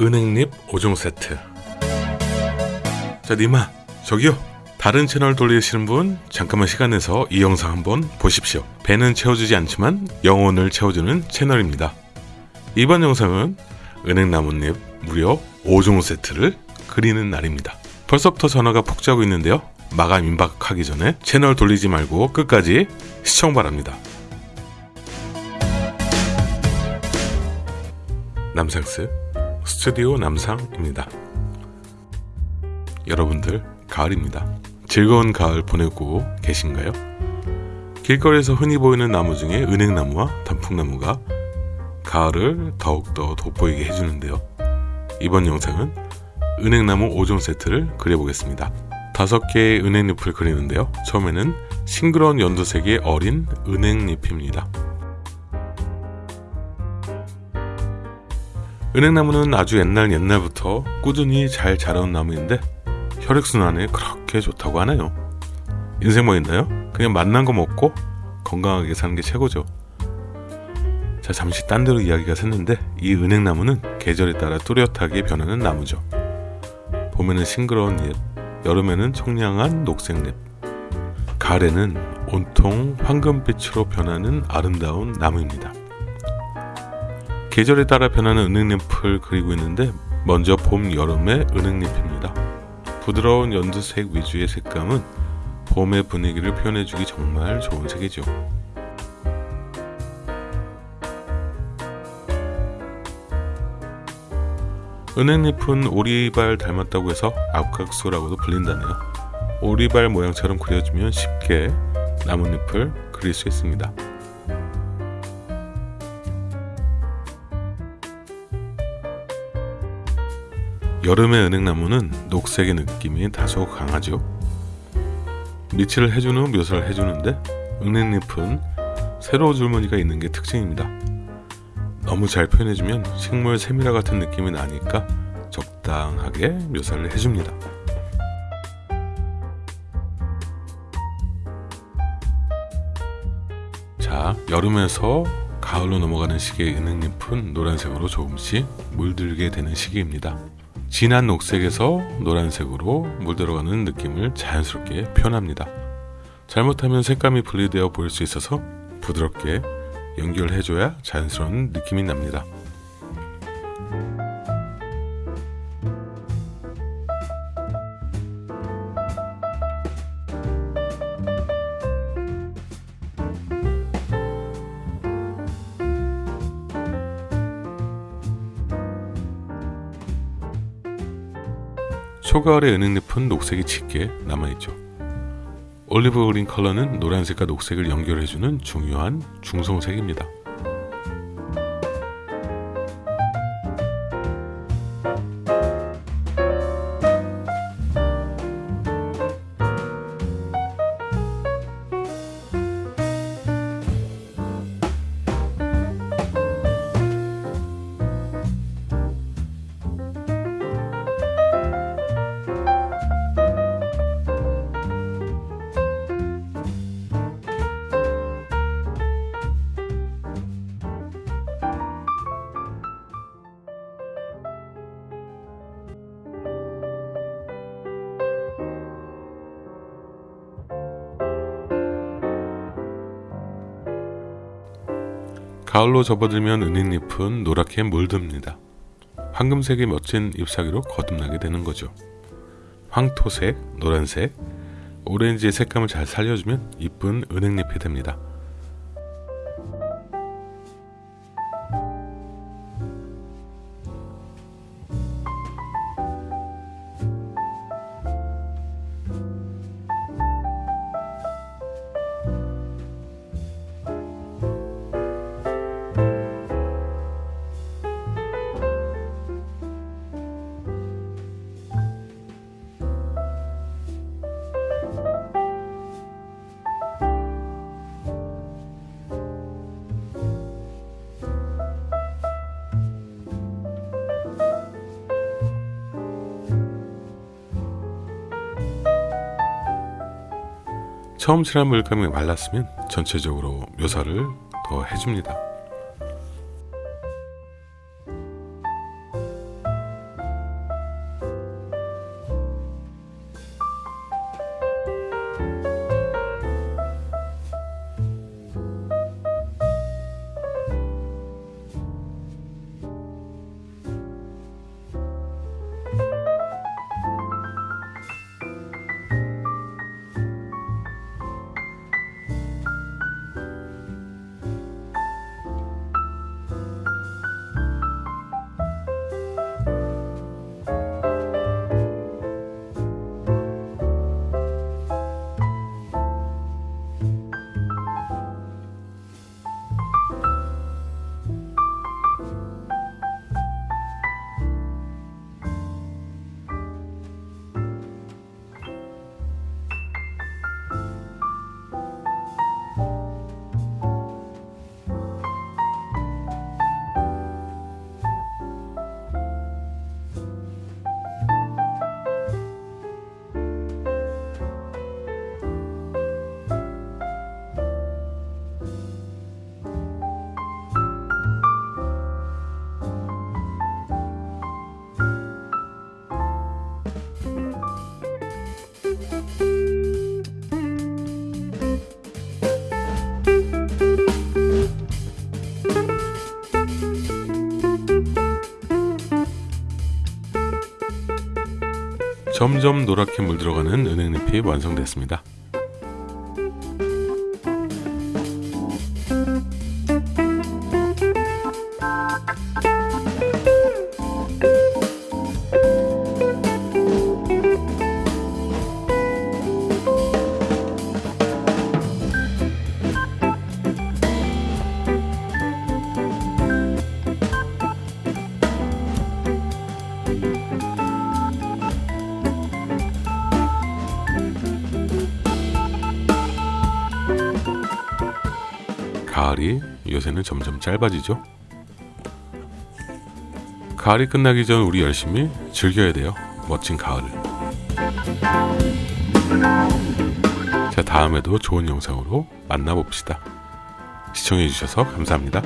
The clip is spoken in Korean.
은행잎 5종 세트. 자 니마 저기요. 다른 채널 돌리시는 분 잠깐만 시간 내서 이 영상 한번 보십시오. 배는 채워주지 않지만 영혼을 채워주는 채널입니다. 이번 영상은 은행나뭇잎 무려 5종 세트를 그리는 날입니다. 벌써부터 전화가 폭주하고 있는데요. 마감 임박하기 전에 채널 돌리지 말고 끝까지 시청 바랍니다. 남상스 스튜디오 남상입니다. 여러분들 가을입니다. 즐거운 가을 보내고 계신가요? 길거리에서 흔히 보이는 나무 중에 은행나무와 단풍나무가 가을을 더욱더 돋보이게 해주는데요. 이번 영상은 은행나무 5종 세트를 그려보겠습니다. 다섯 개의 은행잎을 그리는데요. 처음에는 싱그러운 연두색의 어린 은행잎입니다. 은행나무는 아주 옛날 옛날부터 꾸준히 잘 자라온 나무인데 혈액순환에 그렇게 좋다고 하네요. 인생 뭐 있나요? 그냥 맛난 거 먹고 건강하게 사는 게 최고죠. 자 잠시 딴 데로 이야기가 샜는데 이 은행나무는 계절에 따라 뚜렷하게 변하는 나무죠. 봄에는 싱그러운 잎, 여름에는 청량한 녹색잎, 가을에는 온통 황금빛으로 변하는 아름다운 나무입니다. 계절에 따라 변하는 은행잎을 그리고 있는데 먼저 봄, 여름의 은행잎입니다. 부드러운 연두색 위주의 색감은 봄의 분위기를 표현해주기 정말 좋은 색이죠. 은행잎은 오리발 닮았다고 해서 압각수라고도 불린다네요. 오리발 모양처럼 그려주면 쉽게 나뭇잎을 그릴 수 있습니다. 여름의 은행나무는 녹색의 느낌이 다소 강하죠. 밑을 해주는 후 묘사를 해주는데 은행잎은 세로 줄무늬가 있는 게 특징입니다. 너무 잘 표현해주면 식물 세미라 같은 느낌이 나니까 적당하게 묘사를 해줍니다. 자, 여름에서 가을로 넘어가는 시기의 은행잎은 노란색으로 조금씩 물들게 되는 시기입니다. 진한 녹색에서 노란색으로 물들어가는 느낌을 자연스럽게 표현합니다. 잘못하면 색감이 분리되어 보일 수 있어서 부드럽게 연결해줘야 자연스러운 느낌이 납니다. 초가을의 은행잎은 녹색이 짙게 남아있죠. 올리브 그린 컬러는 노란색과 녹색을 연결해주는 중요한 중성색입니다. 가을로 접어들면 은행잎은 노랗게 물듭니다. 황금색의 멋진 잎사귀로 거듭나게 되는 거죠. 황토색, 노란색, 오렌지의 색감을 잘 살려주면 이쁜 은행잎이 됩니다. 처음 칠한 물감이 말랐으면 전체적으로 묘사를 더 해줍니다. 점점 노랗게 물들어가는 은행잎이 완성됐습니다. 가을이 요새는 점점 짧아지죠. 가을이 끝나기 전 우리 열심히 즐겨야 돼요. 멋진 가을을. 자, 다음에도 좋은 영상으로 만나봅시다. 시청해주셔서 감사합니다.